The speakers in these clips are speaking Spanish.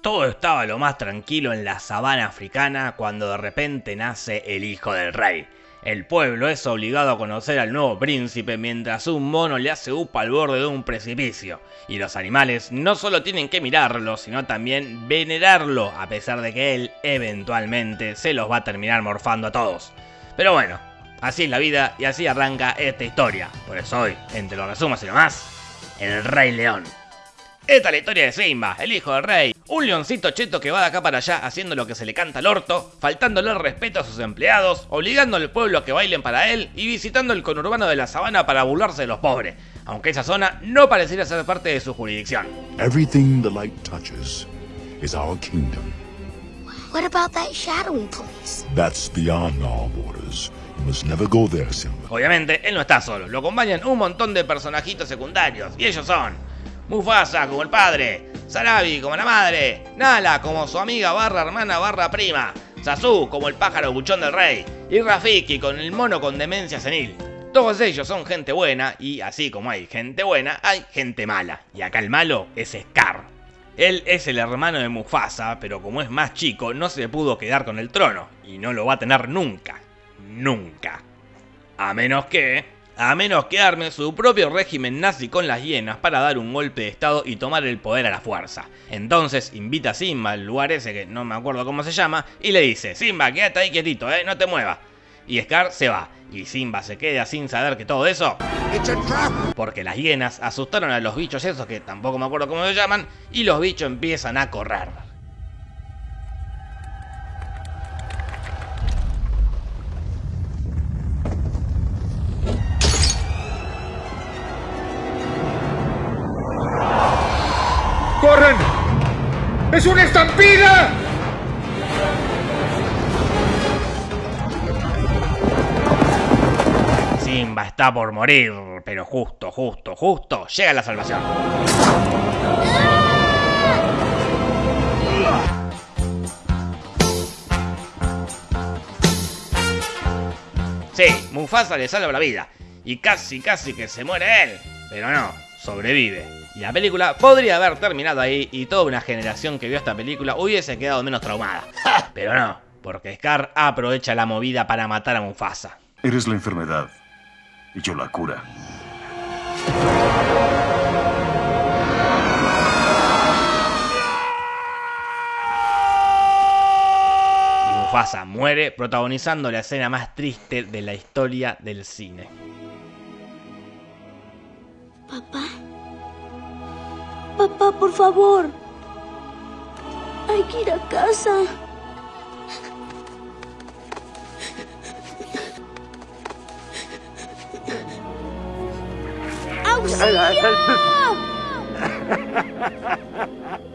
Todo estaba lo más tranquilo en la sabana africana cuando de repente nace el hijo del rey. El pueblo es obligado a conocer al nuevo príncipe mientras un mono le hace upa al borde de un precipicio. Y los animales no solo tienen que mirarlo, sino también venerarlo, a pesar de que él eventualmente se los va a terminar morfando a todos. Pero bueno, así es la vida y así arranca esta historia. Por eso hoy, entre los resumos y lo más, el Rey León. Esta es la historia de Simba, el hijo del rey. Un leoncito cheto que va de acá para allá haciendo lo que se le canta al orto, faltándole respeto a sus empleados, obligando al pueblo a que bailen para él y visitando el conurbano de la sabana para burlarse de los pobres, aunque esa zona no pareciera ser parte de su jurisdicción. Everything the light touches is our kingdom. What about that shadowing place? That's beyond our borders. You must never go there, Simba. Obviamente, él no está solo, lo acompañan un montón de personajitos secundarios, y ellos son Mufasa como el padre, Sarabi como la madre, Nala como su amiga barra hermana barra prima, Sasu como el pájaro buchón del rey, y Rafiki con el mono con demencia senil. Todos ellos son gente buena, y así como hay gente buena, hay gente mala. Y acá el malo es Scar. Él es el hermano de Mufasa, pero como es más chico, no se pudo quedar con el trono, y no lo va a tener nunca. Nunca. A menos que a menos que arme su propio régimen nazi con las hienas para dar un golpe de estado y tomar el poder a la fuerza. Entonces invita a Simba al lugar ese que no me acuerdo cómo se llama y le dice, Simba, quédate ahí quietito, eh, no te muevas. Y Scar se va, y Simba se queda sin saber que todo eso... Porque las hienas asustaron a los bichos esos que tampoco me acuerdo cómo se llaman, y los bichos empiezan a correr. ¡Es una estampida! Simba está por morir, pero justo, justo, justo llega la salvación. Sí, Mufasa le salva la vida. Y casi, casi que se muere él. Pero no, sobrevive. Y la película podría haber terminado ahí y toda una generación que vio esta película hubiese quedado menos traumada. Pero no, porque Scar aprovecha la movida para matar a Mufasa. Eres la enfermedad y yo la cura. Y Mufasa muere protagonizando la escena más triste de la historia del cine. Papá. Papá, por favor. Hay que ir a casa. ¡Auxilio!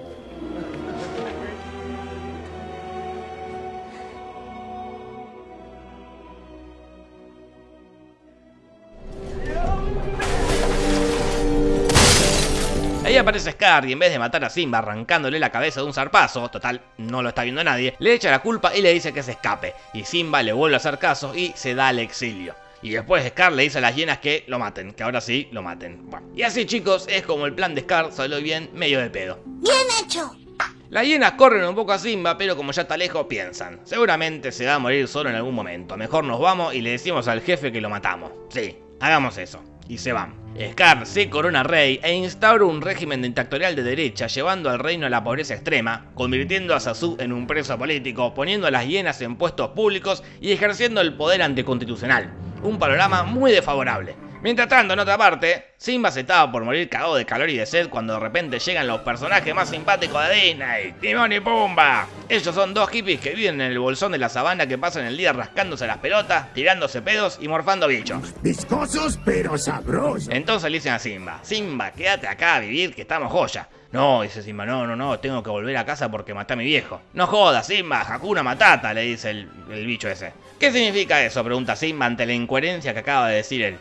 Ahí aparece Scar y en vez de matar a Simba arrancándole la cabeza de un zarpazo, total, no lo está viendo nadie, le echa la culpa y le dice que se escape. Y Simba le vuelve a hacer caso y se da al exilio. Y después Scar le dice a las hienas que lo maten, que ahora sí lo maten. y así chicos, es como el plan de Scar salió bien medio de pedo. Bien hecho. Las hienas corren un poco a Simba, pero como ya está lejos, piensan. Seguramente se va a morir solo en algún momento. Mejor nos vamos y le decimos al jefe que lo matamos. Sí, hagamos eso. Y se van. Scar se corona rey e instaura un régimen dictatorial de derecha llevando al reino a la pobreza extrema, convirtiendo a Sasu en un preso político, poniendo a las hienas en puestos públicos y ejerciendo el poder anticonstitucional. Un panorama muy desfavorable. Mientras tanto, en otra parte, Simba se estaba por morir cagado de calor y de sed cuando de repente llegan los personajes más simpáticos de Disney, Timón y Pumba. Ellos son dos hippies que viven en el bolsón de la sabana que pasan el día rascándose las pelotas, tirándose pedos y morfando bichos. Viscosos pero sabrosos. Entonces le dicen a Simba, Simba, quédate acá a vivir que estamos joya. No, dice Simba, no, no, no, tengo que volver a casa porque maté a mi viejo. No jodas, Simba, Hakuna Matata, le dice el, el bicho ese. ¿Qué significa eso? Pregunta Simba ante la incoherencia que acaba de decir él.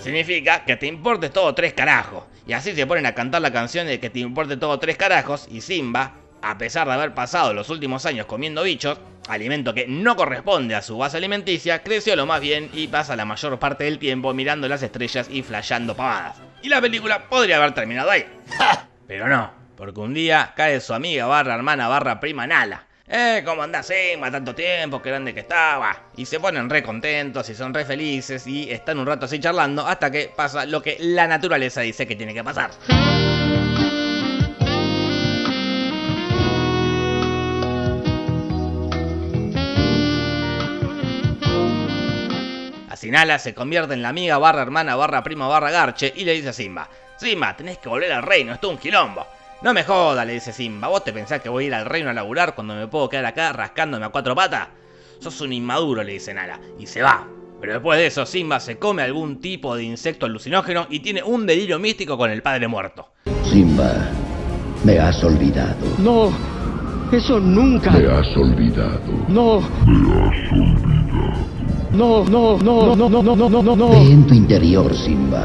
Significa que te importe todo tres carajos. Y así se ponen a cantar la canción de que te importe todo tres carajos y Simba, a pesar de haber pasado los últimos años comiendo bichos, alimento que no corresponde a su base alimenticia, creció lo más bien y pasa la mayor parte del tiempo mirando las estrellas y flasheando pavadas. Y la película podría haber terminado ahí. Pero no, porque un día cae su amiga barra hermana barra prima Nala. Eh, ¿cómo andás, Simba? Tanto tiempo, qué grande que estaba. Y se ponen re contentos y son re felices y están un rato así charlando hasta que pasa lo que la naturaleza dice que tiene que pasar. Así Nala se convierte en la amiga barra hermana barra prima barra garche y le dice a Simba, Simba, tenés que volver al reino, esto es un quilombo. No me joda, le dice Simba, ¿vos te pensás que voy a ir al reino a laburar cuando me puedo quedar acá rascándome a cuatro patas? Sos un inmaduro, le dice Nala, y se va. Pero después de eso, Simba se come algún tipo de insecto alucinógeno y tiene un delirio místico con el padre muerto. Simba, me has olvidado. No, eso nunca. Me has olvidado. No. Me has olvidado. No, no, no, no, no, no, no, no. Ve en tu interior, Simba.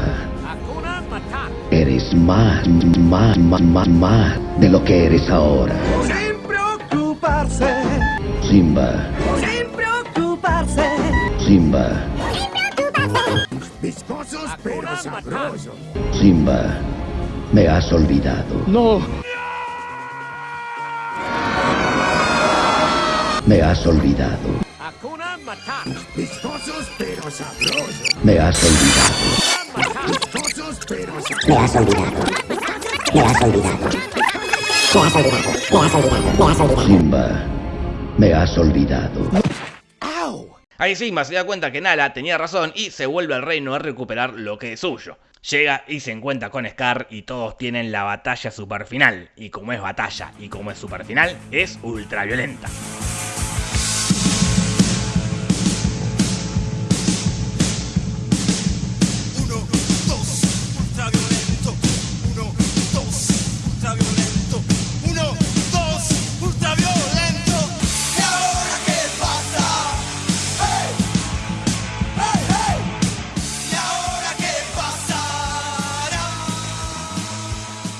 Eres más, más, más, más, más de lo que eres ahora. Sin preocuparse, Simba, sin preocuparse. Simba, Viscosos pero sabrosos. Simba, me has olvidado. No, Me has olvidado. Viscosos pero sabrosos. Me has olvidado. Viscosos pero sabrosos. Simba, me has olvidado. Ahí Simba se da cuenta que Nala tenía razón y se vuelve al reino a recuperar lo que es suyo. Llega y se encuentra con Scar y todos tienen la batalla super final. Y como es batalla y como es super final, es ultra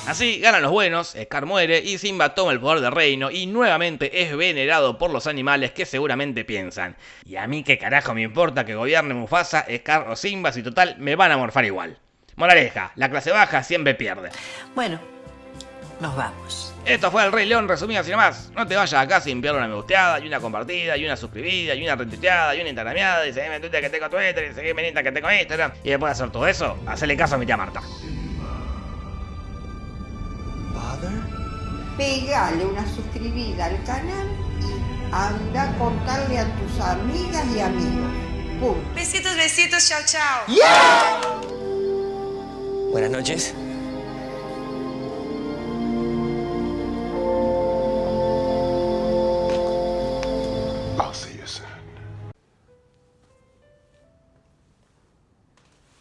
Así ganan los buenos, Scar muere y Simba toma el poder del reino y nuevamente es venerado por los animales que seguramente piensan. Y a mí qué carajo me importa que gobierne Mufasa, Scar o Simba si total me van a morfar igual. Moraleja, la clase baja siempre pierde. Bueno, nos vamos. Esto fue El Rey León resumido así nomás. No te vayas acá sin enviar una me gusteada, y una compartida, y una suscribida, y una retuiteada, y una instagrameada, y seguime en Twitter que tengo Twitter, y seguime en Insta que tengo Instagram. Y después de hacer todo eso, hacerle caso a mi tía Marta. Pegale una suscribida al canal y anda a contarle a tus amigas y amigos. Punto. Besitos, besitos, chao, chao. Buenas noches.